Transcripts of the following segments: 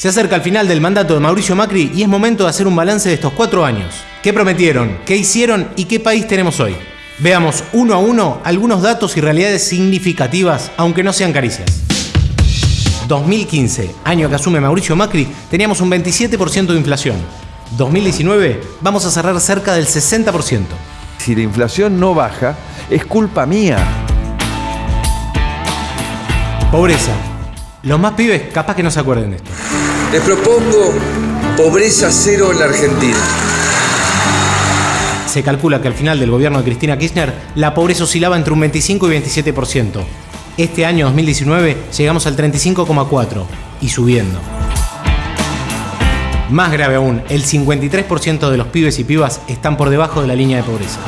Se acerca el final del mandato de Mauricio Macri y es momento de hacer un balance de estos cuatro años. ¿Qué prometieron? ¿Qué hicieron? ¿Y qué país tenemos hoy? Veamos uno a uno algunos datos y realidades significativas, aunque no sean caricias. 2015, año que asume Mauricio Macri, teníamos un 27% de inflación. 2019, vamos a cerrar cerca del 60%. Si la inflación no baja, es culpa mía. Pobreza. Los más pibes capaz que no se acuerden de esto. Les propongo pobreza cero en la Argentina. Se calcula que al final del gobierno de Cristina Kirchner la pobreza oscilaba entre un 25 y 27%. Este año 2019 llegamos al 35,4% y subiendo. Más grave aún, el 53% de los pibes y pibas están por debajo de la línea de pobreza.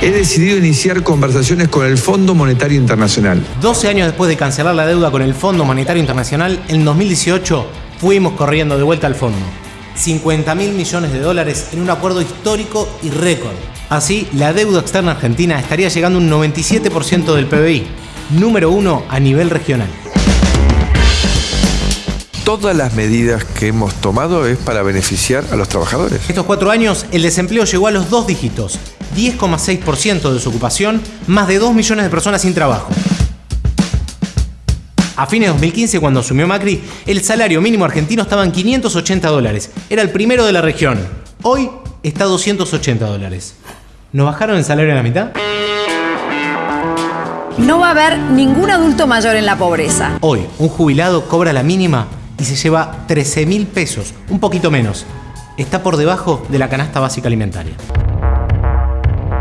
He decidido iniciar conversaciones con el Fondo Monetario Internacional. 12 años después de cancelar la deuda con el Fondo Monetario Internacional, en 2018 fuimos corriendo de vuelta al fondo. 50 mil millones de dólares en un acuerdo histórico y récord. Así, la deuda externa argentina estaría llegando a un 97% del PBI, número uno a nivel regional todas las medidas que hemos tomado es para beneficiar a los trabajadores. Estos cuatro años el desempleo llegó a los dos dígitos, 10,6% de desocupación, más de 2 millones de personas sin trabajo. A fines de 2015, cuando asumió Macri, el salario mínimo argentino estaba en 580 dólares. Era el primero de la región. Hoy está a 280 dólares. ¿No bajaron el salario a la mitad? No va a haber ningún adulto mayor en la pobreza. Hoy, un jubilado cobra la mínima y se lleva 13 mil pesos, un poquito menos. Está por debajo de la canasta básica alimentaria.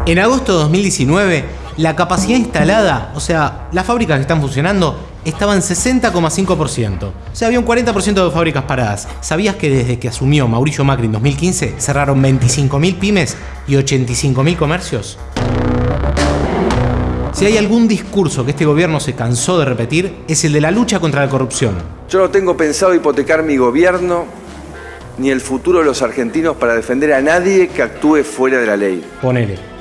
En agosto de 2019, la capacidad instalada, o sea, las fábricas que están funcionando, estaban en 60,5%. O sea, había un 40% de fábricas paradas. ¿Sabías que desde que asumió Mauricio Macri en 2015 cerraron 25.000 pymes y 85.000 comercios? Si hay algún discurso que este gobierno se cansó de repetir, es el de la lucha contra la corrupción. Yo no tengo pensado hipotecar mi gobierno ni el futuro de los argentinos para defender a nadie que actúe fuera de la ley. Ponele.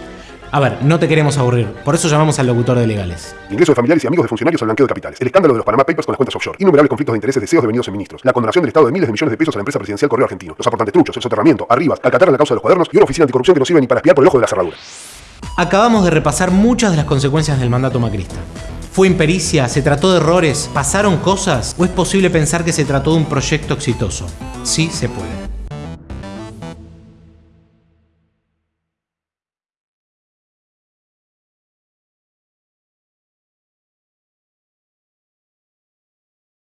A ver, no te queremos aburrir, por eso llamamos al locutor de legales. Ingreso de familiares y amigos de funcionarios al blanqueo de capitales. El escándalo de los Panama Papers con las cuentas offshore. Innumerables conflictos de intereses deseos devenidos en ministros. La condonación del Estado de miles de millones de pesos a la empresa presidencial Correo Argentino. Los aportantes truchos, el soterramiento, Arribas, Alcatar en la causa de los cuadernos y una oficina anticorrupción que no sirve ni para espiar por el ojo de la cerradura. Acabamos de repasar muchas de las consecuencias del mandato macrista. ¿Fue impericia? ¿Se trató de errores? ¿Pasaron cosas? ¿O es posible pensar que se trató de un proyecto exitoso? Sí se puede.